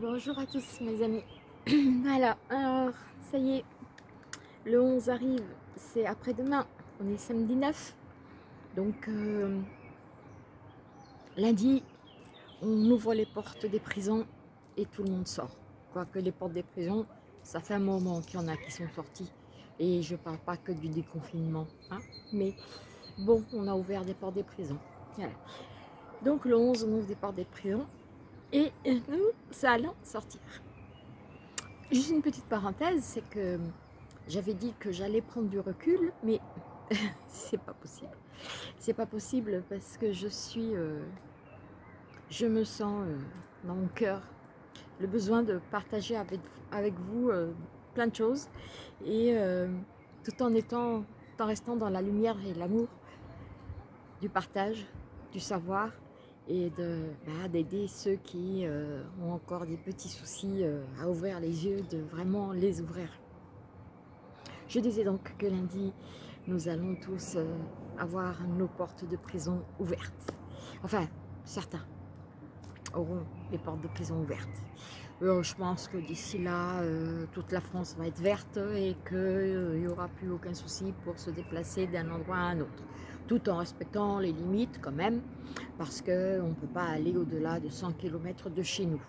Bonjour à tous mes amis. voilà, alors ça y est, le 11 arrive, c'est après-demain, on est samedi 9. Donc euh, lundi, on ouvre les portes des prisons et tout le monde sort. Quoique les portes des prisons, ça fait un moment qu'il y en a qui sont sortis. Et je parle pas que du déconfinement, hein, mais bon, on a ouvert des portes des prisons. Voilà. Donc le 11, on ouvre des portes des prisons et nous allons sortir. Juste une petite parenthèse, c'est que j'avais dit que j'allais prendre du recul, mais c'est pas possible. C'est pas possible parce que je suis, euh, je me sens euh, dans mon cœur le besoin de partager avec, vous euh, plein de choses et tout en étant, tout en restant dans la lumière et l'amour du partage, du savoir et bah, d'aider ceux qui euh, ont encore des petits soucis euh, à ouvrir les yeux, de vraiment les ouvrir. Je disais donc que lundi, nous allons tous euh, avoir nos portes de prison ouvertes. Enfin, certains auront les portes de prison ouvertes. je pense que d'ici là, toute la France va être verte et qu'il n'y aura plus aucun souci pour se déplacer d'un endroit à un autre tout en respectant les limites quand même, parce qu'on ne peut pas aller au-delà de 100 km de chez nous.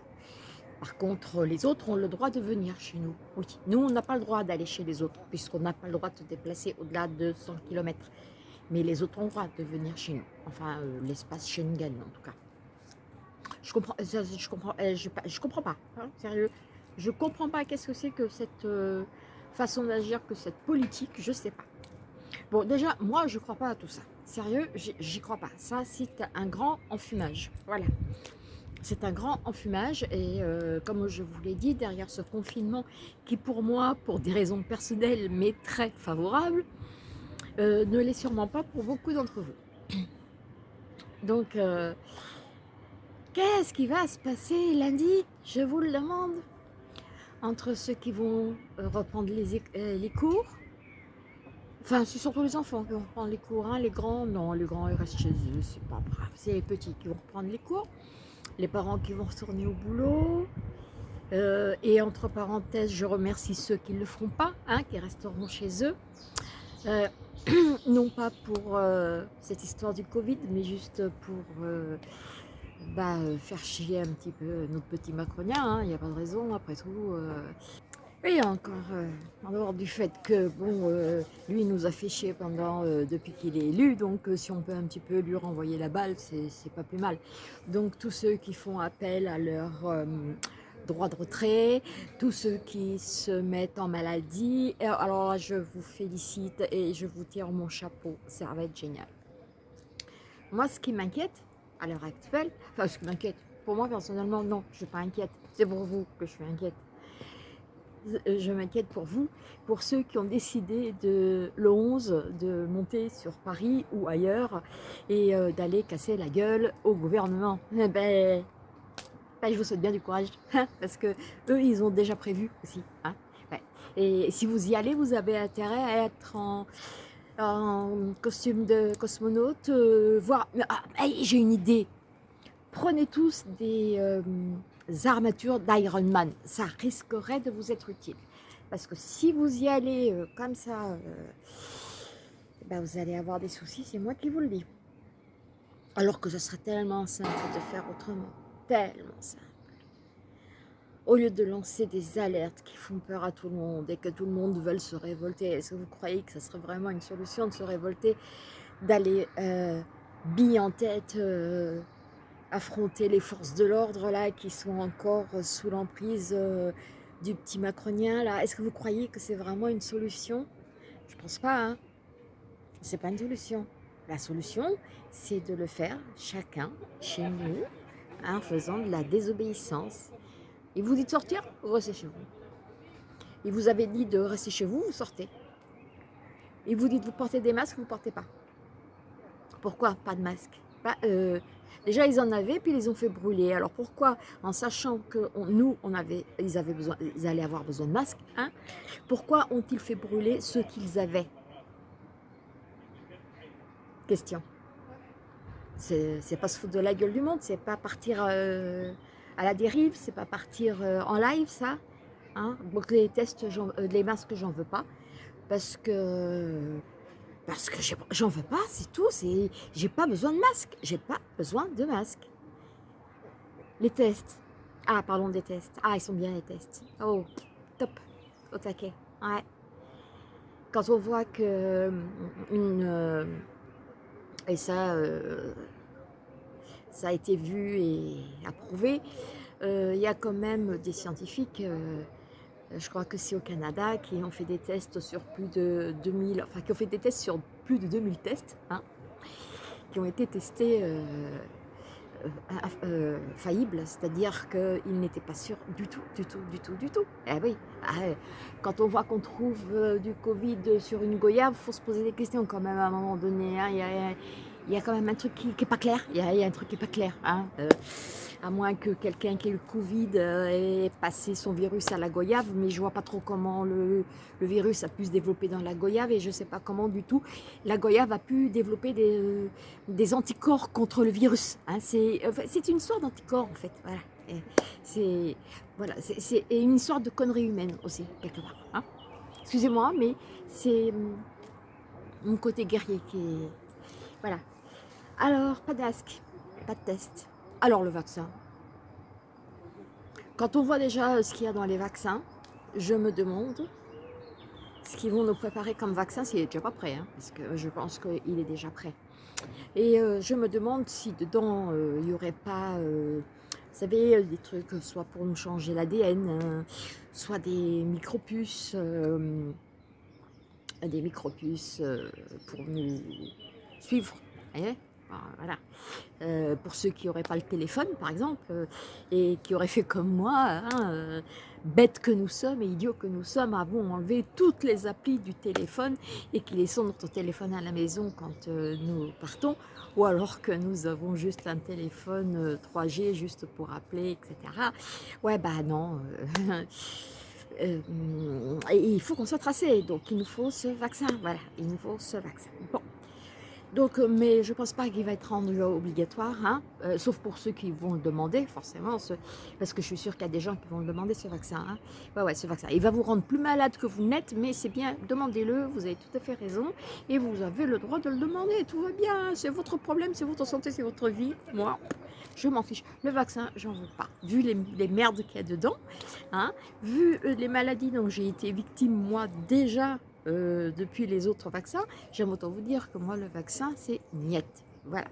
Par contre, les autres ont le droit de venir chez nous. Oui, nous, on n'a pas le droit d'aller chez les autres, puisqu'on n'a pas le droit de se déplacer au-delà de 100 km. Mais les autres ont le droit de venir chez nous. Enfin, euh, l'espace Schengen, en tout cas. Je comprends, je, comprends, euh, je, comprends pas, hein, sérieux. Je comprends pas qu'est-ce que c'est que cette euh, façon d'agir, que cette politique, je sais pas. Bon, déjà, moi, je crois pas à tout ça. Sérieux, j'y crois pas. Ça, c'est un grand enfumage. Voilà. C'est un grand enfumage et euh, comme je vous l'ai dit, derrière ce confinement qui pour moi, pour des raisons personnelles, mais très favorable, euh, ne l'est sûrement pas pour beaucoup d'entre vous. Donc, euh, qu'est-ce qui va se passer lundi? Je vous le demande. Entre ceux qui vont reprendre les, les cours, Enfin, c'est surtout les enfants qui vont reprendre les cours. Hein. Les grands, non, les grands, ils restent chez eux, c'est pas grave. C'est les petits qui vont reprendre les cours. Les parents qui vont retourner au boulot. Euh, et entre parenthèses, je remercie ceux qui ne le feront pas, hein, qui resteront chez eux. Euh, non pas pour euh, cette histoire du Covid, mais juste pour bah, faire chier un petit peu notre petit Macronien. Hein. Il n'y a pas de raison, après tout. Et encore, euh, en dehors du fait que, bon, euh, lui nous a fait chier pendant, euh, depuis qu'il est élu, donc si on peut un petit peu lui renvoyer la balle, c'est pas plus mal. Donc tous ceux qui font appel à leur droit de retrait, tous ceux qui se mettent en maladie, alors je vous félicite et je vous tire mon chapeau, ça va être génial. Moi ce qui m'inquiète, à l'heure actuelle, enfin ce qui m'inquiète, pour moi personnellement non, je suis pas inquiète, c'est pour vous que je suis inquiète euh, je m'inquiète pour vous, pour ceux qui ont décidé de, le 11 de monter sur Paris ou ailleurs et euh, d'aller casser la gueule au gouvernement. Eh ben, ben, je vous souhaite bien du courage, hein, parce que eux, ils ont déjà prévu aussi. Hein. Et si vous y allez, vous avez intérêt à être en, costume de cosmonaute, euh. Ah, j'ai une idée Prenez tous des armatures d'Iron Man. Ça risquerait de vous être utile. Parce que si vous y allez euh, comme ça, euh, ben vous allez avoir des soucis, c'est moi qui vous le dis. Alors que ce serait tellement simple de faire autrement. Tellement simple. Au lieu de lancer des alertes qui font peur à tout le monde et que tout le monde veut se révolter, est-ce que vous croyez que ce serait vraiment une solution de se révolter, d'aller euh, en tête euh, affronter les forces de l'ordre là qui sont encore sous l'emprise euh, du petit macronien là Est-ce que vous croyez que c'est vraiment une solution? Je pense pas, hein C'est pas une solution. La solution, c'est de le faire chacun chez nous en faisant de la désobéissance. Il vous dit de sortir, vous restez chez vous? Il vous avait dit de rester chez vous, vous sortez. Il vous dit de vous porter des masques, vous ne portez pas? Pourquoi pas de masque? Euh, Déjà, ils en avaient, puis ils les ont fait brûler. Alors pourquoi, en sachant que nous, on avait, ils, avaient besoin, ils allaient avoir besoin de masques, hein, pourquoi ont-ils fait brûler ceux qu'ils avaient? Question. C'est pas se foutre de la gueule du monde, c'est pas partir euh, à la dérive, c'est pas partir en live ça. Hein? Donc les tests, les masques, j'en veux pas. Parce que parce que j'en veux pas, c'est tout. J'ai pas besoin de masque. J'ai pas besoin de masque. Les tests. Ah, pardon, des tests. Ah, ils sont bien les tests. Oh, top. Au taquet. Ouais. Quand on voit que euh, une... Euh, et ça, euh, ça a été vu et approuvé, il y a quand même des scientifiques je crois que c'est au Canada, qui ont fait des tests sur plus de 2000, enfin qui ont fait des tests sur plus de 2000 tests, hein, qui ont été testés euh, euh, euh, faillibles, c'est-à-dire qu'ils n'étaient pas sûrs du tout, du tout, du tout, du tout. Eh oui, ah, quand on voit qu'on trouve du Covid sur une goyave, il faut se poser des questions quand même à un moment donné. Hein. Il, y a, quand même un truc qui n'est pas clair, il y, a, un truc qui n'est pas clair. Hein à moins que quelqu'un qui ait le Covid euh, ait passé son virus à la goyave, mais je vois pas trop comment le, virus a pu se développer dans la goyave et je sais pas comment du tout la goyave a pu développer des, anticorps contre le virus. Hein. C'est une sorte d'anticorps en fait. C'est une histoire de connerie humaine aussi, quelque part. Hein. Excusez-moi, mais c'est mon côté guerrier qui est... Voilà. Alors, pas d'asque, pas de test. Alors le vaccin. Quand on voit déjà ce qu'il y a dans les vaccins, je me demande ce qu'ils vont nous préparer comme vaccin s'il n'est déjà pas prêt, hein, parce que je pense qu'il est déjà prêt. Et euh, je me demande si dedans euh, il n'y aurait pas, euh, vous savez, des trucs soit pour nous changer l'ADN, hein, soit des micropuces, des micropuces pour nous suivre. Voilà. Euh, pour ceux qui n'auraient pas le téléphone, par exemple, euh, et qui auraient fait comme moi, hein, euh, bêtes que nous sommes et idiots que nous sommes, avons enlevé toutes les applis du téléphone et qui laissons notre téléphone à la maison quand nous partons, ou alors que nous avons juste un téléphone 3G juste pour appeler, etc. Ouais, bah non. il faut qu'on soit tracé, donc il nous faut ce vaccin, voilà, il nous faut ce vaccin. Bon. Donc, euh, mais je ne pense pas qu'il va être rendu obligatoire, hein, euh, sauf pour ceux qui vont le demander, forcément, parce que je suis sûre qu'il y a des gens qui vont le demander, ce vaccin. Hein. Ouais, ouais, ce vaccin. Il va vous rendre plus malade que vous n'êtes, mais c'est bien, demandez-le, vous avez tout à fait raison, et vous avez le droit de le demander, tout va bien, c'est votre problème, c'est votre santé, c'est votre vie. Moi, je m'en fiche. Le vaccin, j'en veux pas. Vu les, merdes qu'il y a dedans, hein, vu euh, les maladies dont j'ai été victime, moi, déjà, euh, depuis les autres vaccins, j'aime autant vous dire que moi, le vaccin, c'est niet. Voilà.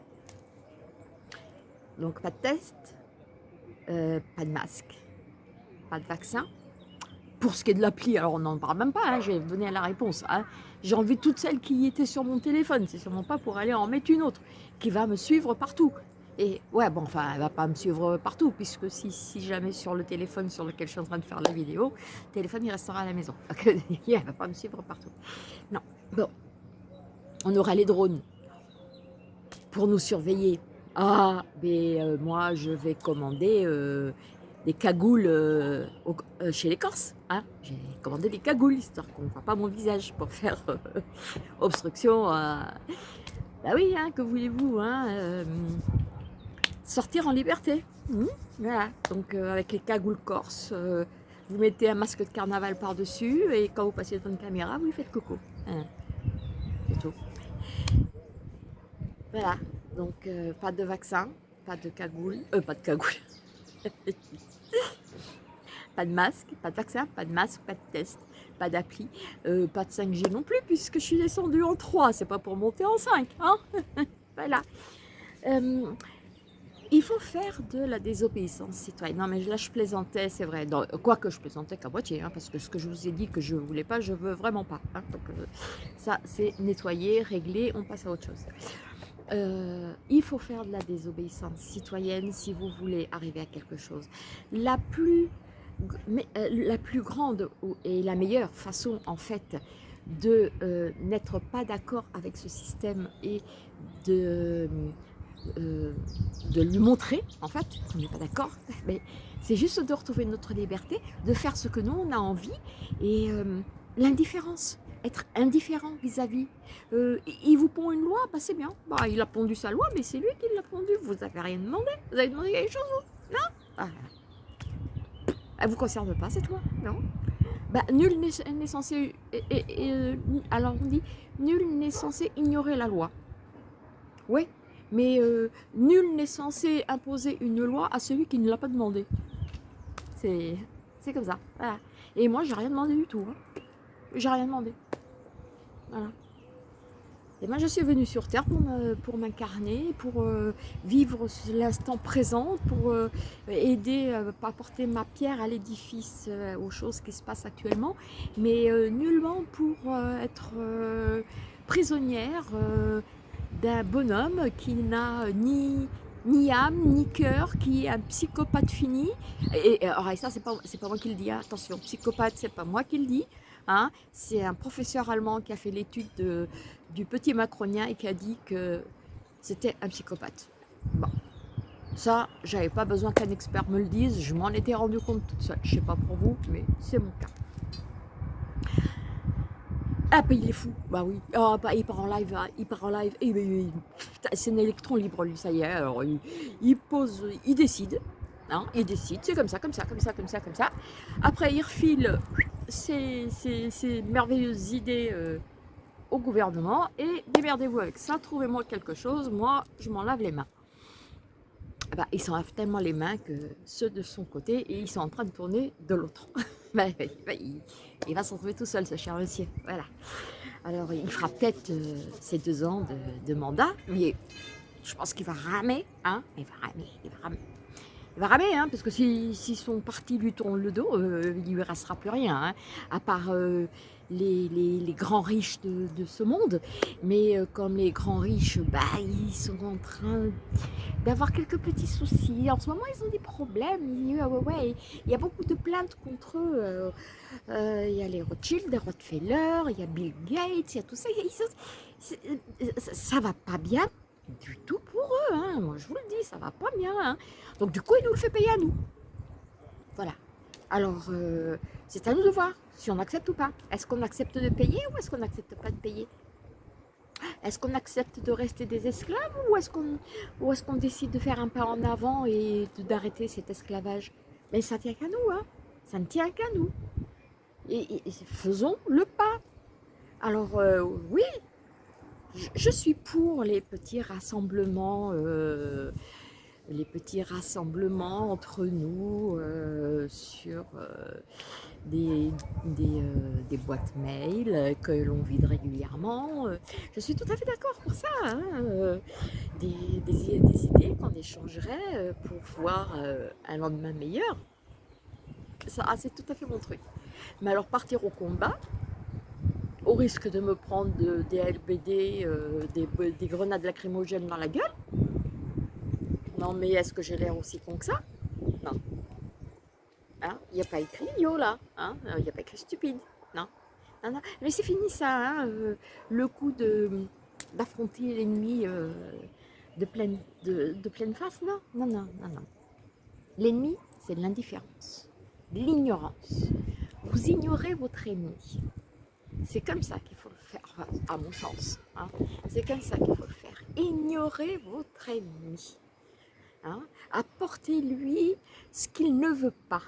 Donc, pas de test, euh, pas de masque, pas de vaccin. Pour ce qui est de l'appli, alors on n'en parle même pas, hein, je vais donner la réponse. Hein. J'ai enlevé toutes celles qui étaient sur mon téléphone, c'est sûrement pas pour aller en mettre une autre, qui va me suivre partout. Et ouais, bon, enfin, elle va pas me suivre partout, puisque si, jamais sur le téléphone sur lequel je suis en train de faire la vidéo, le téléphone, il restera à la maison. elle va pas me suivre partout. Non, bon. On aura les drones pour nous surveiller. Ah, mais euh, moi, je vais commander euh, des cagoules euh, chez les Corses. Hein. J'ai commandé des cagoules, histoire qu'on ne voit pas mon visage pour faire obstruction. Bah oui, hein, que voulez-vous hein, sortir en liberté. Mmh, voilà, donc euh, avec les cagoules corse, euh, vous mettez un masque de carnaval par-dessus et quand vous passez devant une caméra, vous lui faites coco. Hein. C'est tout. Voilà, donc euh, pas de vaccin, pas de cagoule, pas de cagoule. pas de masque, pas de vaccin, pas de masque, pas de test, pas d'appli, pas de 5G non plus puisque je suis descendue en 3, c'est pas pour monter en 5. Hein voilà. Il faut faire de la désobéissance citoyenne. Non, mais là, je plaisantais, c'est vrai. Quoique je plaisantais qu'à moitié, hein, parce que ce que je vous ai dit que je ne voulais pas, je veux vraiment pas. Hein. donc, euh, ça, c'est nettoyer, régler, on passe à autre chose. Euh, il faut faire de la désobéissance citoyenne si vous voulez arriver à quelque chose. La plus, euh, la plus grande et la meilleure façon, en fait, de n'être pas d'accord avec ce système et de euh, de lui montrer, en fait, qu'on n'est pas d'accord, mais c'est juste de retrouver notre liberté, de faire ce que nous, on a envie, et euh, l'indifférence, être indifférent vis-à-vis. Euh, il vous pond une loi, bah c'est bien, bah, il a pondu sa loi, mais c'est lui qui l'a pondu, vous n'avez rien demandé, vous avez demandé quelque chose, vous? Non? Ah. Elle vous concerne pas cette loi Non? Bah, Nul n'est censé... Euh, alors on dit, nul n'est censé ignorer la loi. Oui, mais euh, nul n'est censé imposer une loi à celui qui ne l'a pas demandé. C'est comme ça. Et moi, j'ai rien demandé du tout. Hein. J'ai rien demandé. Voilà. Et moi, je suis venue sur Terre pour m'incarner, pour, euh, vivre l'instant présent, pour euh, aider, à apporter ma pierre à l'édifice, aux choses qui se passent actuellement, mais nullement pour être prisonnière d'un bonhomme qui n'a ni, ni âme, ni cœur, qui est un psychopathe fini. Et, alors, ça, c'est pas, pas moi qui le dis, hein. attention, psychopathe, c'est pas moi qui le dis. Hein. C'est un professeur allemand qui a fait l'étude du petit macronien et qui a dit que c'était un psychopathe. Bon, ça, j'avais pas besoin qu'un expert me le dise, je m'en étais rendu compte toute seule. Je sais pas pour vous, mais c'est mon cas. Ah, bah, il est fou. Bah oui. Oh, bah, il part en live. Hein. Il part en live. Et, c'est un électron libre, lui, ça y est. Alors, il, pose, il décide. Hein, il décide. C'est comme ça, comme ça, comme ça, comme ça, comme ça. Après, il refile ses, merveilleuses idées euh, au gouvernement. Et démerdez-vous avec ça. Trouvez-moi quelque chose. Moi, je m'en lave les mains. Ah bah, il s'en lave tellement les mains que ceux de son côté, et ils sont en train de tourner de l'autre. Bah, il, va s'en trouver tout seul, ce cher monsieur. Voilà. Alors, il fera peut-être euh, ses deux ans de, mandat, mais je pense qu'il va ramer. Hein il va ramer, il va ramer. Il va ramer, hein, parce que si, son parti lui tourne le dos, euh, il ne lui restera plus rien, hein, à part euh, les, grands riches de, ce monde. Mais euh, comme les grands riches, bah, ils sont en train d'avoir quelques petits soucis. En ce moment, ils ont des problèmes. Il y a, ouais, il y a beaucoup de plaintes contre eux. Euh, euh, il y a les Rothschild, les Rockefeller, il y a Bill Gates, il y a tout ça. ça va pas bien du tout pour eux. Hein. Moi, je vous le dis, ça va pas bien. Hein. Donc, du coup, il nous le fait payer à nous. Voilà. Alors, c'est à nous de voir si on accepte ou pas. Est-ce qu'on accepte de payer ou est-ce qu'on n'accepte pas de payer? Est-ce qu'on accepte de rester des esclaves ou est-ce qu'on décide de faire un pas en avant et d'arrêter cet esclavage? Mais ça tient qu'à nous, hein ça ne tient qu'à nous. Et, faisons le pas. Alors euh, oui, je, suis pour les petits rassemblements euh, les petits rassemblements entre nous euh, sur euh, des, euh, des, boîtes mail que l'on vide régulièrement. Je suis tout à fait d'accord pour ça. Hein, des, idées qu'on échangerait pour voir un lendemain meilleur. Ah, c'est tout à fait mon truc. Mais alors partir au combat, au risque de me prendre des LBD, des grenades lacrymogènes dans la gueule, non, mais est-ce que j'ai l'air aussi con que ça? Non. Hein? Il n'y a pas écrit yo là. Hein? Il n'y a pas écrit stupide. Non? non. Mais c'est fini ça. Hein euh, le coup d'affronter l'ennemi euh, de, pleine, face. Non, non, non, non, non. L'ennemi, c'est l'indifférence, l'ignorance. Vous ignorez votre ennemi. C'est comme ça qu'il faut le faire, à mon sens. C'est comme ça qu'il faut le faire. Ignorez votre ennemi. Hein, apportez-lui ce qu'il ne veut pas.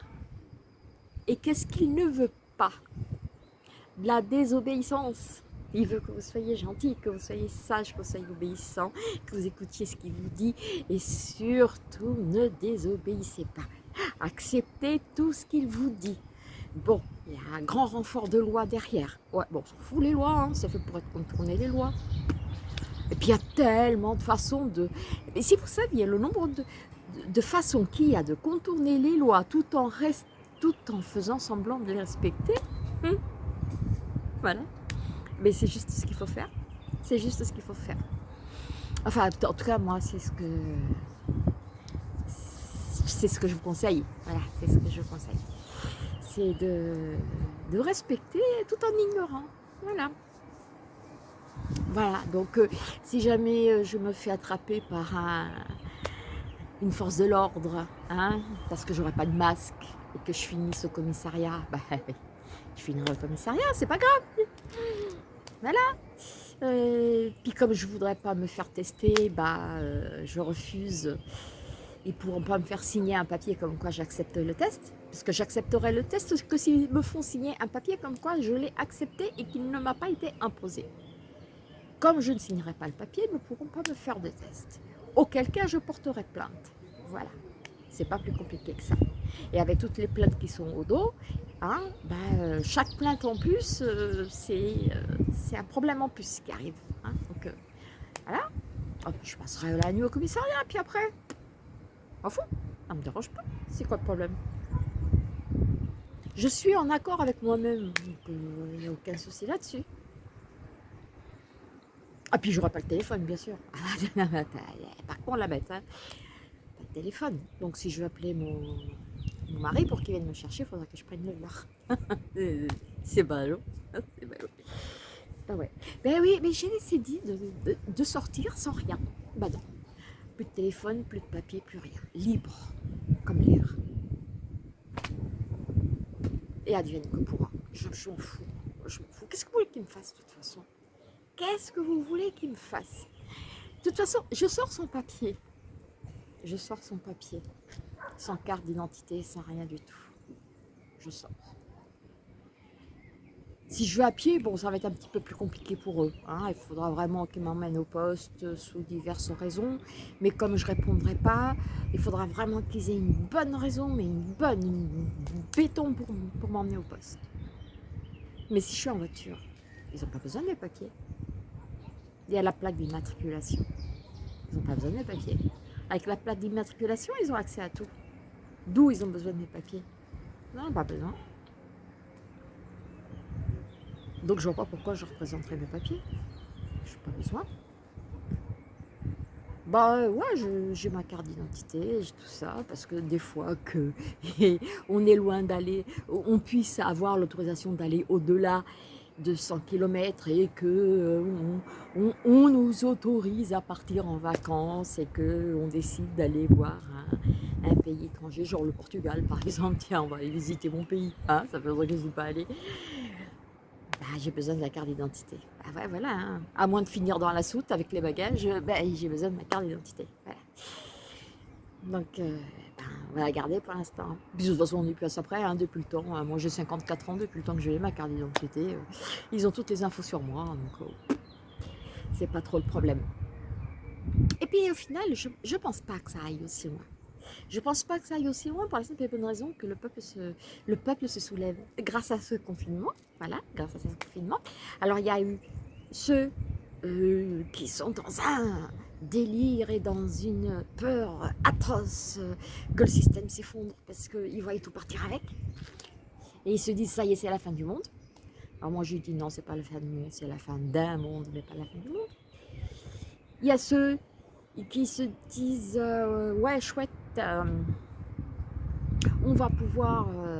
Et qu'est-ce qu'il ne veut pas? La désobéissance. Il veut que vous soyez gentil, que vous soyez sage, que vous soyez obéissant, que vous écoutiez ce qu'il vous dit et surtout ne désobéissez pas. Acceptez tout ce qu'il vous dit. Bon, il y a un grand renfort de loi derrière. Bon, on s'en fout les lois, hein, c'est fait pour être contourner les lois. Et puis il y a tellement de façons de... Et si vous saviez le nombre de, façons qu'il y a de contourner les lois tout en, tout en faisant semblant de les respecter, hmm, voilà. Mais c'est juste ce qu'il faut faire. C'est juste ce qu'il faut faire. Enfin, en tout cas, moi, c'est ce que... C'est ce que je vous conseille. Voilà, c'est ce que je vous conseille. C'est de, de respecter tout en ignorant. Voilà. Voilà, donc euh, si jamais euh, je me fais attraper par une force de l'ordre, hein, parce que j'aurai pas de masque et que je finisse au commissariat, bah, je finirai au commissariat, c'est pas grave. Voilà. Euh, puis comme je voudrais pas me faire tester, bah, je refuse. Ils pourront pas me faire signer un papier comme quoi j'accepte le test. Parce que j'accepterai le test que s'ils me font signer un papier comme quoi je l'ai accepté et qu'il ne m'a pas été imposé. Comme je ne signerai pas le papier, ils ne pourront pas me faire de test. Auquel cas, je porterai plainte. Voilà. C'est pas plus compliqué que ça. Et avec toutes les plaintes qui sont au dos, hein, ben, chaque plainte en plus, euh, c'est un problème en plus qui arrive. Hein. Donc, voilà. je passerai la nuit au commissariat, puis après, en fou, ça me dérange pas. C'est quoi le problème? Je suis en accord avec moi-même, donc il n'y a aucun souci là-dessus. Ah, puis j'aurai pas le téléphone, bien sûr. Par contre, la bête, hein. pas de téléphone. Donc, si je veux appeler mon, mari pour qu'il vienne me chercher, il faudra que je prenne le leur. C'est ballot. C'est ballot. Ah ouais. Ben oui, mais j'ai décidé de, de, sortir sans rien. Bah non. Plus de téléphone, plus de papier, plus rien. Libre, comme l'air. Et advienne que pourra. Je, m'en fous. Je m'en fous. Qu'est-ce que vous voulez qu'il me fasse de toute façon? Qu'est-ce que vous voulez qu'il me fasse? De toute façon, je sors son papier. Je sors son papier. Sans carte d'identité, sans rien du tout. Je sors. Si je vais à pied, bon, ça va être un petit peu plus compliqué pour eux. Hein. Il faudra vraiment qu'ils m'emmènent au poste sous diverses raisons. Mais comme je ne répondrai pas, il faudra vraiment qu'ils aient une bonne raison, mais une bonne, une, béton pour, pour m'emmener au poste. Mais si je suis en voiture, ils n'ont pas besoin de mes papiers. Il y a la plaque d'immatriculation. Ils n'ont pas besoin de mes papiers. Avec la plaque d'immatriculation, ils ont accès à tout. D'où ils ont besoin de mes papiers Non, pas besoin. Donc je vois pas pourquoi je représenterai mes papiers. Je n'ai pas besoin. Bah ouais, j'ai ma carte d'identité, tout ça, parce que des fois que on est loin d'aller, on puisse avoir l'autorisation d'aller au-delà de 100 km et que euh, on, nous autorise à partir en vacances et que on décide d'aller voir un, pays étranger, genre le Portugal par exemple, tiens on va aller visiter mon pays, hein, ça fait longtemps que je ne suis pas allée, bah, j'ai besoin de la carte d'identité. Bah ouais, voilà, hein. à moins de finir dans la soute avec les bagages, bah, j'ai besoin de ma carte d'identité. Donc, euh, ben, on va la garder pour l'instant. de toute façon, on n'est plus à ça près, hein, depuis le temps. Moi, j'ai 54 ans, depuis le temps que j'ai ma carte d'identité. Euh, ils ont toutes les infos sur moi, donc euh, c'est pas trop le problème. Et puis, au final, je ne pense pas que ça aille aussi loin. Je pense pas que ça aille aussi loin pour la simple et bonne raison que le peuple se, le peuple se soulève grâce à ce confinement. Voilà, grâce à ce confinement. Alors, il y a eu ceux qui sont dans un délire et dans une peur atroce que le système s'effondre parce qu'ils voient tout partir avec. Et ils se disent, ça y est, c'est la fin du monde. Alors moi, je dis, non, c'est pas la fin du monde, c'est la fin d'un monde, mais pas la fin du monde. Il y a ceux qui se disent, euh, ouais, chouette, euh, on va pouvoir... Euh,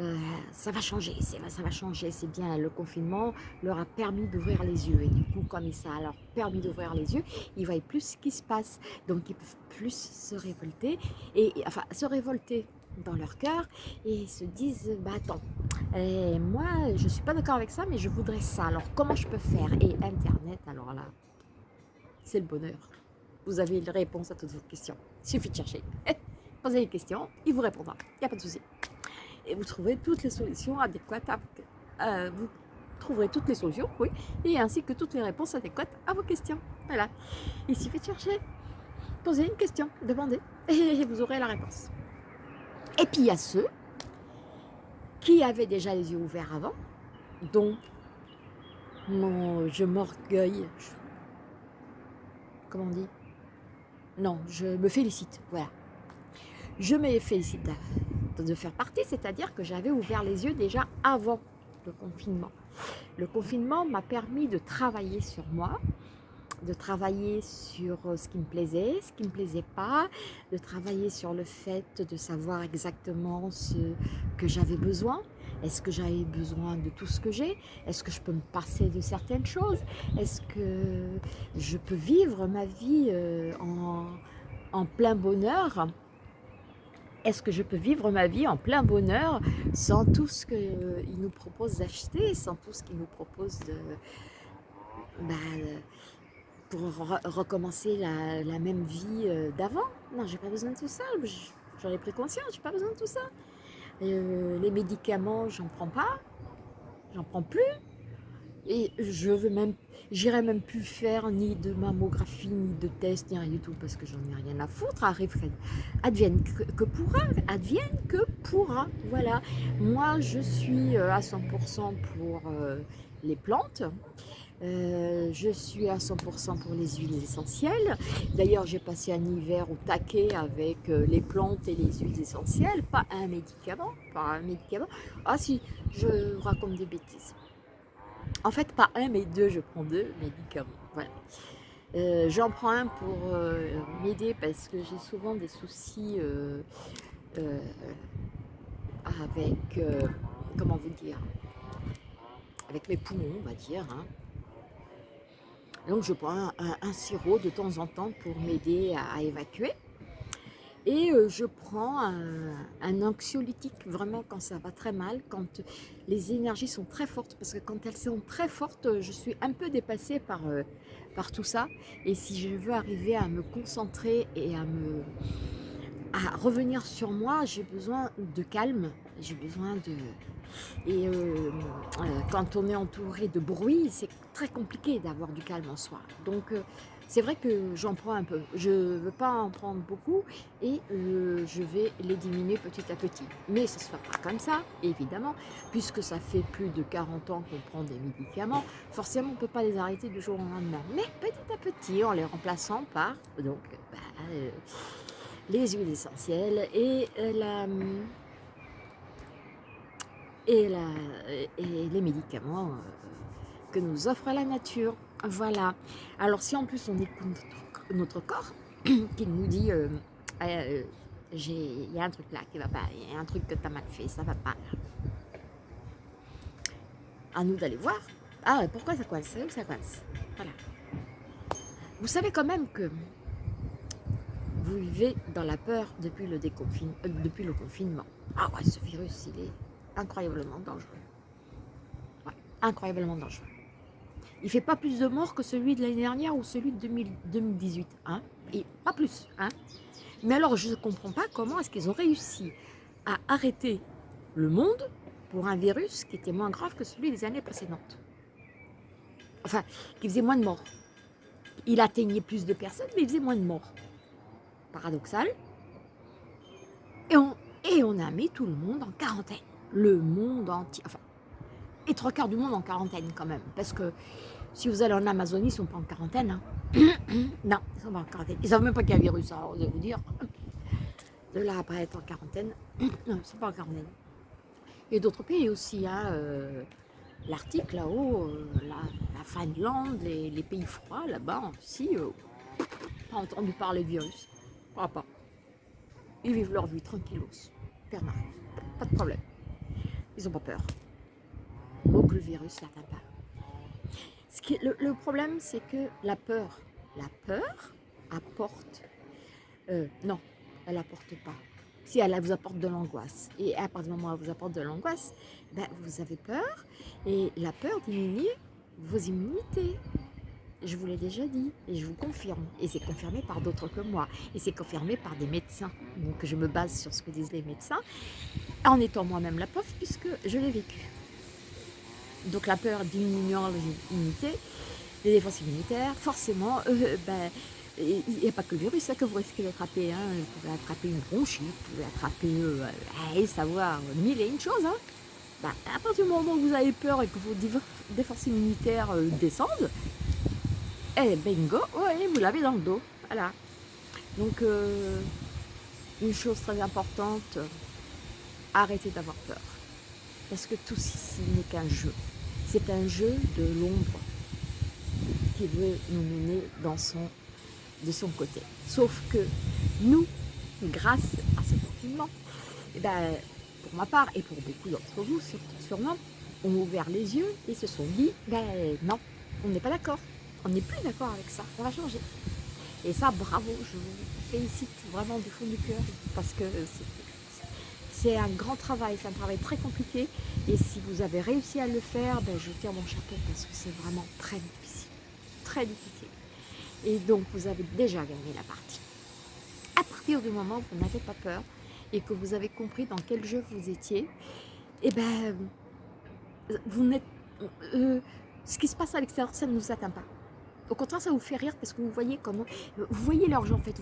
euh, ça va changer, ça va changer, c'est bien, le confinement leur a permis d'ouvrir les yeux, et du coup, comme ça leur a permis d'ouvrir les yeux, ils voient plus ce qui se passe, donc ils peuvent plus se révolter, et, enfin, se révolter dans leur cœur, et se disent, bah attends, et moi, je suis pas d'accord avec ça, mais je voudrais ça, alors comment je peux faire? Et Internet, alors là, c'est le bonheur. Vous avez une réponse à toutes vos questions. Il suffit de chercher. Posez une question, il vous répondra. Il n'y a pas de souci et vous trouverez toutes les solutions adéquates. À, vous trouverez toutes les solutions, oui, et ainsi que toutes les réponses adéquates à vos questions. Voilà. Il suffit de chercher, poser une question, demander, et vous aurez la réponse. Et puis il y a ceux qui avaient déjà les yeux ouverts avant, dont mon, je m'orgueille, comment on dit? Non, je me félicite, voilà. Je me félicite de faire partie, c'est-à-dire que j'avais ouvert les yeux déjà avant le confinement. Le confinement m'a permis de travailler sur moi, de travailler sur euh, ce qui me plaisait, ce qui ne me plaisait pas, de travailler sur le fait de savoir exactement ce que j'avais besoin. Est-ce que j'avais besoin de tout ce que j'ai? Est-ce que je peux me passer de certaines choses? Est-ce que je peux vivre ma vie euh, en, en plein bonheur? Est-ce que je peux vivre ma vie en plein bonheur sans tout ce qu'il nous propose d'acheter, sans tout ce qu'il nous propose de, bah, pour recommencer la, même vie euh, d'avant? Non, j'ai pas besoin de tout ça. J'en ai pris conscience, j'ai pas besoin de tout ça. Euh, les médicaments, j'en prends pas. J'en prends plus. Et je veux même, j'irai même plus faire ni de mammographie, ni de test, ni rien du tout, parce que j'en ai rien à foutre. Arrive, advienne que, pourra, advienne que pourra. Voilà. Moi, je suis euh, à 100% pour euh, les plantes. Euh, je suis à 100% pour les huiles essentielles. D'ailleurs, j'ai passé un hiver au taquet avec les plantes et les huiles essentielles. Pas un médicament, pas un médicament. Ah si, je raconte des bêtises. En fait, pas un, mais deux, je prends deux médicaments. Voilà. Euh, j'en prends un pour euh, m'aider parce que j'ai souvent des soucis euh, avec, comment vous dire, avec mes poumons, on va dire. Hein. Donc je prends un, sirop de temps en temps pour m'aider à évacuer. Et euh, je prends un, anxiolytique vraiment quand ça va très mal, quand les énergies sont très fortes, parce que quand elles sont très fortes, je suis un peu dépassée par, euh, par tout ça. Et si je veux arriver à me concentrer et à me à revenir sur moi, j'ai besoin de calme, j'ai besoin de... Et euh, quand on est entouré de bruit, c'est très compliqué d'avoir du calme en soi. Donc c'est vrai que j'en prends un peu, je ne veux pas en prendre beaucoup et euh, je vais les diminuer petit à petit. Mais ça ne se fait pas comme ça, évidemment, puisque ça fait plus de 40 ans qu'on prend des médicaments, forcément on ne peut pas les arrêter du jour au lendemain. Mais petit à petit, en les remplaçant par donc, bah, euh, les huiles essentielles euh, et, la, et les médicaments que nous offre la nature. Voilà. Alors si en plus on écoute notre, corps qui nous dit euh, euh, il y a un truc là qui va pas, il y a un truc que tu as mal fait, ça va pas. À nous d'aller voir. Ah, pourquoi ça coince ça coince Voilà. Vous savez quand même que vous vivez dans la peur depuis le, euh, depuis le confinement. Ah ouais, ce virus, il est incroyablement dangereux. incroyablement dangereux. Il ne fait pas plus de morts que celui de l'année dernière ou celui de 2018. Hein Et pas plus. Hein Mais alors, je ne comprends pas comment est-ce qu'ils ont réussi à arrêter le monde pour un virus qui était moins grave que celui des années précédentes. Enfin, qui faisait moins de morts. Il atteignait plus de personnes, mais il faisait moins de morts. Paradoxal. Et on, et on a mis tout le monde en quarantaine. Le monde entier. Enfin, et trois quarts du monde en quarantaine quand même. Parce que si vous allez en Amazonie, ils ne sont pas en quarantaine. Hein. non, ils ne sont pas en quarantaine. Ils ne savent même pas qu'il y a un virus, alors je vais vous dire. De là après être en quarantaine, non, ils ne sont pas en quarantaine. Et d'autres pays aussi, hein, euh, l'Arctique là-haut, euh, la, Finlande, les, pays froids là-bas aussi, euh, pas entendu parler de virus. Pas, pas. Ils vivent leur vie tranquillos, permanent, pas de problème. Ils n'ont pas peur donc le virus n'atteint pas. Ce qui, le, problème, c'est que la peur, la peur apporte, euh, non, elle apporte pas. Si elle vous apporte de l'angoisse, et à partir du moment où elle vous apporte de l'angoisse, ben, vous avez peur, et la peur diminue vos immunités. Je vous l'ai déjà dit, et je vous confirme, et c'est confirmé par d'autres que moi, et c'est confirmé par des médecins, donc je me base sur ce que disent les médecins, en étant moi-même la pauvre, puisque je l'ai vécu. Donc la peur diminuant l'immunité, les défenses immunitaires, forcément, euh, ben, il n'y a pas que le virus ça, que vous risquez d'attraper. Hein. Vous pouvez attraper une bronchite, vous pouvez attraper, euh, savoir mille et une choses. Hein. Ben, à partir du moment où vous avez peur et que vos défenses immunitaires euh, descendent, eh bingo, vous l'avez dans le dos. Voilà. Donc, une chose très importante, arrêtez d'avoir peur. Parce que tout ceci n'est qu'un jeu. C'est un jeu de l'ombre qui veut nous mener de son côté. Sauf que nous, grâce à ce confinement, eh ben, pour ma part et pour beaucoup d'entre vous sûrement, ont ouvert les yeux et se sont dit, ben non, on n'est pas d'accord, on n'est plus d'accord avec ça, on va changer. Et ça, bravo, je vous félicite vraiment du fond du cœur parce que c'est un grand travail, c'est un travail très compliqué. Et si vous avez réussi à le faire, ben, je tire mon chapeau parce que c'est vraiment très difficile. Très difficile. Et donc, vous avez déjà gagné la partie. À partir du moment où vous n'avez pas peur, et que vous avez compris dans quel jeu vous étiez, eh ben, vous euh, ce qui se passe à l'extérieur, ça ne nous atteint pas. Au contraire, ça vous fait rire parce que vous voyez comment, vous voyez l'argent en fait,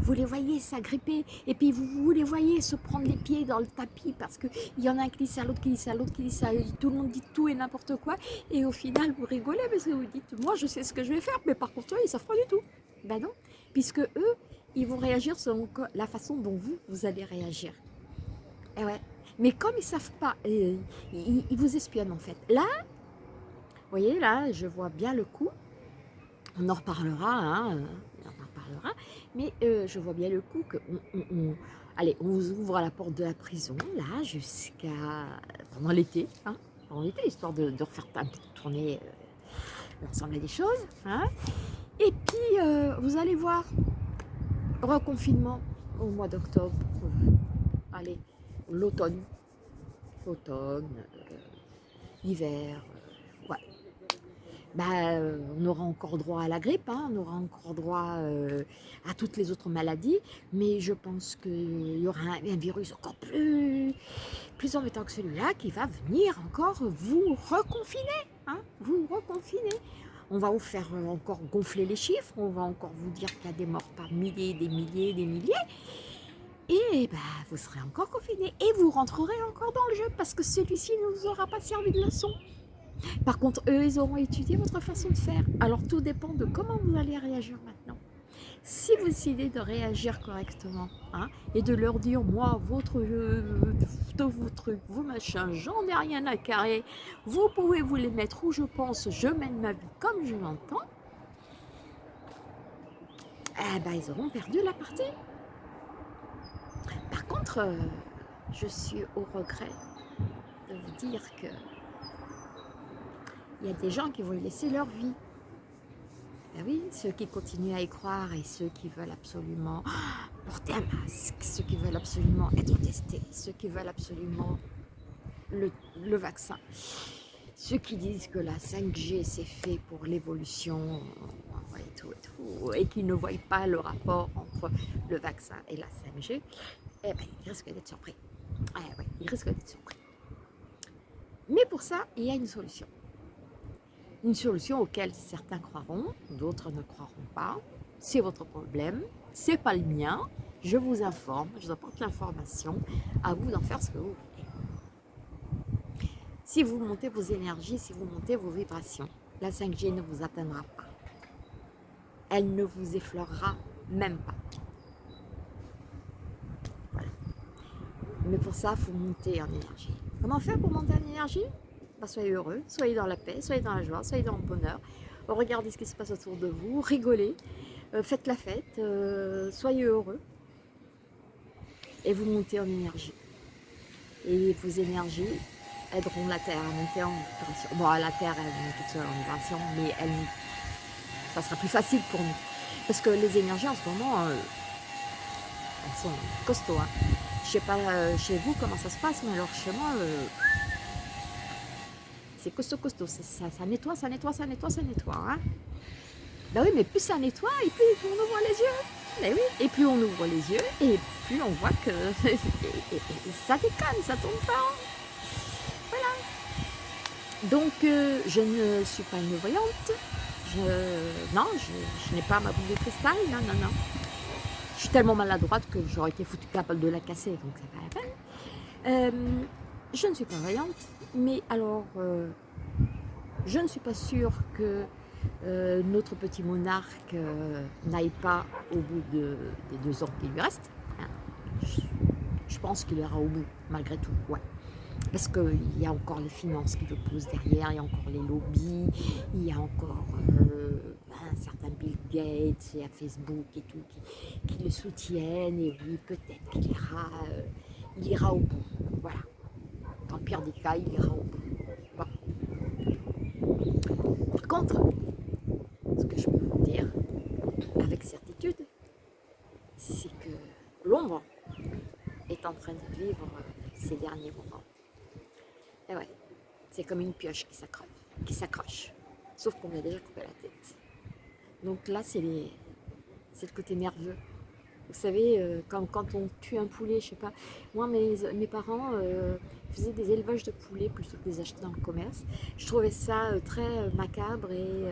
vous, les voyez s'agripper et puis vous, vous, les voyez se prendre les pieds dans le tapis parce qu'il y en a un qui dit ça, l'autre qui dit ça, l'autre qui dit ça, tout le monde dit tout et n'importe quoi et au final vous rigolez parce que vous dites, moi je sais ce que je vais faire mais par contre eux ils savent pas du tout. Ben non, puisque eux, ils vont réagir selon la façon dont vous, vous allez réagir. Et eh ouais. Mais comme ils savent pas, euh, ils vous espionnent en fait. Là, vous voyez là, je vois bien le coup on en reparlera, hein, euh, on en mais euh, je vois bien le coup que on, allez, on vous ouvre la porte de la prison, là, jusqu'à pendant l'été, hein, pendant l'été, histoire de, refaire un peu tourner euh, l'ensemble des choses, hein, et puis vous allez voir, reconfinement au mois d'octobre, allez, l'automne, automne, hiver, bah, euh, on aura encore droit à la grippe, hein, on aura encore droit euh, à toutes les autres maladies, mais je pense qu'il y aura un, virus encore plus, plus embêtant que celui-là qui va venir encore vous reconfiner, hein, vous reconfiner. On va vous faire encore gonfler les chiffres, on va encore vous dire qu'il y a des morts par milliers, des milliers, des milliers, et bah, vous serez encore confiné et vous rentrerez encore dans le jeu parce que celui-ci ne vous aura pas servi de leçon. Par contre, eux, ils auront étudié votre façon de faire. Alors, tout dépend de comment vous allez réagir maintenant. Si vous décidez de réagir correctement hein, et de leur dire, moi, votre, de vos trucs, vos machins, j'en ai rien à carrer, vous pouvez vous les mettre où je pense, je mène ma vie comme je l'entends, eh ben, ils auront perdu la partie. Par contre, euh, je suis au regret de vous dire que il y a des gens qui vont y laisser leur vie. Ben oui, ceux qui continuent à y croire et ceux qui veulent absolument porter un masque, ceux qui veulent absolument être testés, ceux qui veulent absolument le, vaccin, ceux qui disent que la 5G c'est fait pour l'évolution et qui ne voient pas le rapport entre le vaccin et la 5G, eh ben, ils risquent d'être surpris. Eh ils risquent d'être surpris. Mais pour ça, il y a une solution une solution auquel certains croiront, d'autres ne croiront pas. C'est votre problème, c'est pas le mien. Je vous informe, je vous apporte l'information, à vous d'en faire ce que vous voulez. Si vous montez vos énergies, si vous montez vos vibrations, la 5G ne vous atteindra pas. Elle ne vous effleurera même pas. Voilà. Mais pour ça, il faut monter en énergie. Comment faire pour monter en énergie? Bah, soyez heureux, soyez dans la paix, soyez dans la joie, soyez dans le bonheur. Regardez ce qui se passe autour de vous, rigolez, euh, faites la fête, euh, soyez heureux. Et vous montez en énergie. Et vos énergies aideront la Terre à monter en vibration. Bon, la Terre, elle monte toute seule en vibration, mais elle, ça sera plus facile pour nous. Parce que les énergies en ce moment, euh, elles sont costauds. Hein. Je sais pas chez vous comment ça se passe, mais alors chez moi, c'est costaud, costaud. Ça, nettoie, ça nettoie, ça nettoie, ça nettoie. Ben oui, mais plus ça nettoie, et plus on ouvre les yeux. Ben oui, et plus on ouvre les yeux, et plus on voit que ça déconne, ça tombe pas. Voilà. Donc, euh, je ne suis pas une voyante. Non, je, n'ai pas ma boule de cristal. Non, non, non. Je suis tellement maladroite que j'aurais été foutu capable de la casser, donc c'est pas la peine. Euh, je ne suis pas voyante. Mais alors, euh, je ne suis pas sûre que euh, notre petit monarque euh, n'aille pas au bout de, des deux ans qui lui restent. Hein. Je, pense qu'il ira au bout, malgré tout. Parce qu'il y a encore les finances qui le poussent derrière, il y a encore les lobbies, il y a encore un certain Bill Gates et à Facebook et tout qui, qui le soutiennent. Et oui, peut-être qu'il ira, il ira au bout. Voilà le pire des cas, il ira. Par contre, ce que je peux vous dire avec certitude, c'est que l'ombre est en train de vivre ces derniers moments. Et ouais, c'est comme une pioche qui s'accroche, qui s'accroche. Sauf qu'on a déjà coupé la tête. Donc là, c'est le côté nerveux Vous savez, euh, quand, on tue un poulet, je sais pas, moi mes, parents euh, faisaient des élevages de poulets plutôt que des acheter dans le commerce. Je trouvais ça euh, très macabre et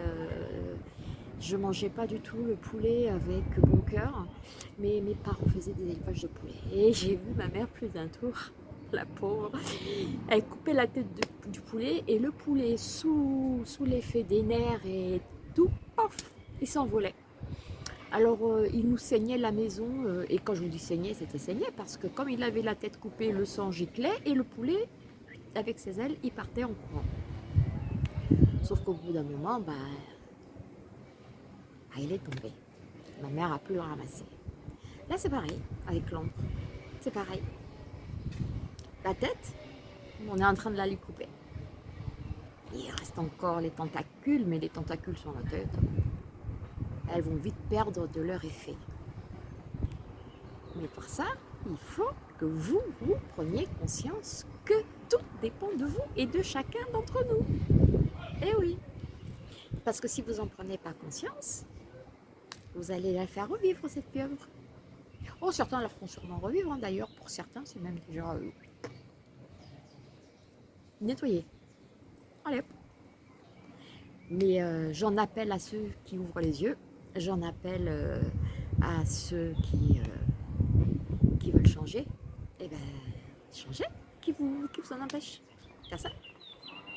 je mangeais pas du tout le poulet avec bon cœur. Mais mes parents faisaient des élevages de poulets. Et j'ai vu ma mère plus d'un tour, la pauvre, elle coupait la tête du poulet et le poulet sous, sous l'effet des nerfs et tout, pof, il s'envolait. Alors, euh, il nous saignait la maison, euh, et quand je vous dis saigner, c'était saigné, parce que comme il avait la tête coupée, le sang giclait, et le poulet, avec ses ailes, il partait en courant. Sauf qu'au bout d'un moment, bah, bah, il est tombé. Ma mère a pu le ramasser. Là, c'est pareil, avec l'ombre. C'est pareil. La tête, on est en train de la lui couper. Il reste encore les tentacules, mais les tentacules sur la tête elles vont vite perdre de leur effet. Mais pour ça, il faut que vous, vous preniez conscience que tout dépend de vous et de chacun d'entre nous. Eh oui, parce que si vous n'en prenez pas conscience, vous allez la faire revivre cette pieuvre. Oh, certains la feront sûrement revivre, hein. d'ailleurs, pour certains, c'est même déjà euh, nettoyé. Allez. Mais euh, j'en appelle à ceux qui ouvrent les yeux j'en appelle euh, à ceux qui, euh, qui veulent changer, et eh bien, changez, qui vous, qui vous en empêche ça.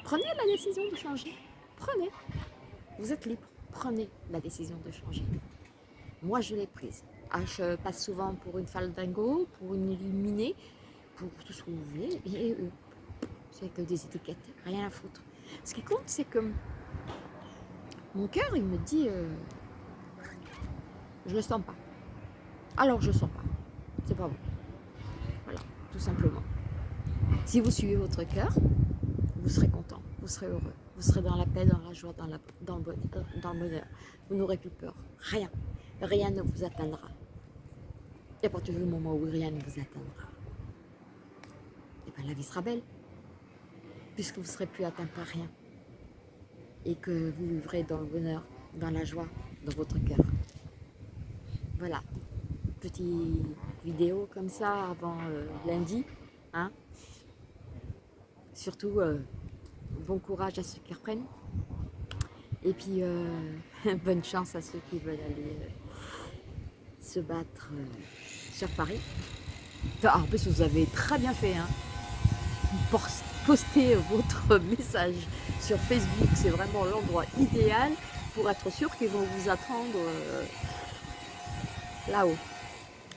Prenez la décision de changer, prenez, vous êtes libre, prenez la décision de changer. Moi, je l'ai prise. Ah, je passe souvent pour une faldingo, pour une illuminée, pour tout ce que vous voulez, et eux, c'est que des étiquettes, rien à foutre. Ce qui compte, c'est que mon cœur, il me dit, euh, je ne le sens pas. Alors je ne sens pas. C'est pas bon. Voilà, tout simplement. Si vous suivez votre cœur, vous serez content, vous serez heureux, vous serez dans la paix, dans la joie, dans, le, bonheur, dans le bonheur. Vous n'aurez plus peur. Rien. Rien ne vous atteindra. Et à partir du moment où rien ne vous atteindra, et eh bien la vie sera belle. Puisque vous ne serez plus atteint par rien. Et que vous vivrez dans le bonheur, dans la joie, dans votre cœur. Voilà, petite vidéo comme ça avant euh, lundi. Hein. Surtout, euh, bon courage à ceux qui reprennent. Et puis, euh, bonne chance à ceux qui veulent aller se battre sur Paris. en plus, vous avez très bien fait. Hein. Postez votre message sur Facebook, c'est vraiment l'endroit idéal pour être sûr qu'ils vont vous attendre là-haut.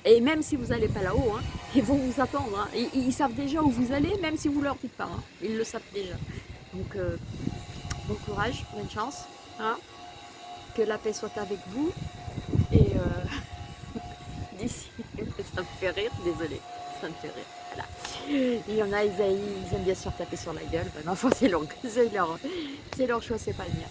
Et même si vous n'allez pas là-haut, hein, ils vont vous attendre. Hein. Ils, savent déjà où vous allez, même si vous ne leur dites pas. Hein. Ils le savent déjà. Donc, euh, bon courage, bonne chance. Que la paix soit avec vous. Et euh, d'ici, ça me fait rire, désolé, ça me fait rire. Voilà. Il y en a, ils, aiment bien se faire taper sur la gueule. Ben, enfin, c'est leur, leur choix, c'est pas le mien.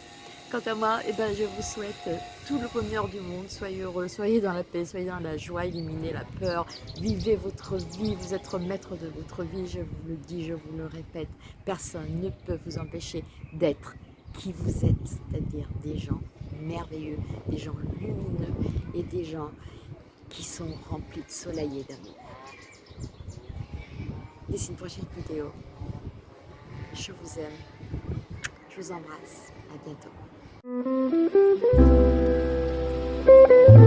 Quant à moi, eh ben, je vous souhaite euh, tout le bonheur du monde. Soyez heureux, soyez dans la paix, soyez dans la joie, éliminez la peur. Vivez votre vie, vous êtes maître de votre vie, je vous le dis, je vous le répète. Personne ne peut vous empêcher d'être qui vous êtes, c'est-à-dire des gens merveilleux, des gens lumineux et des gens qui sont remplis de soleil et d'amour. D'ici une prochaine vidéo, je vous aime, je vous embrasse, à bientôt. Thank you.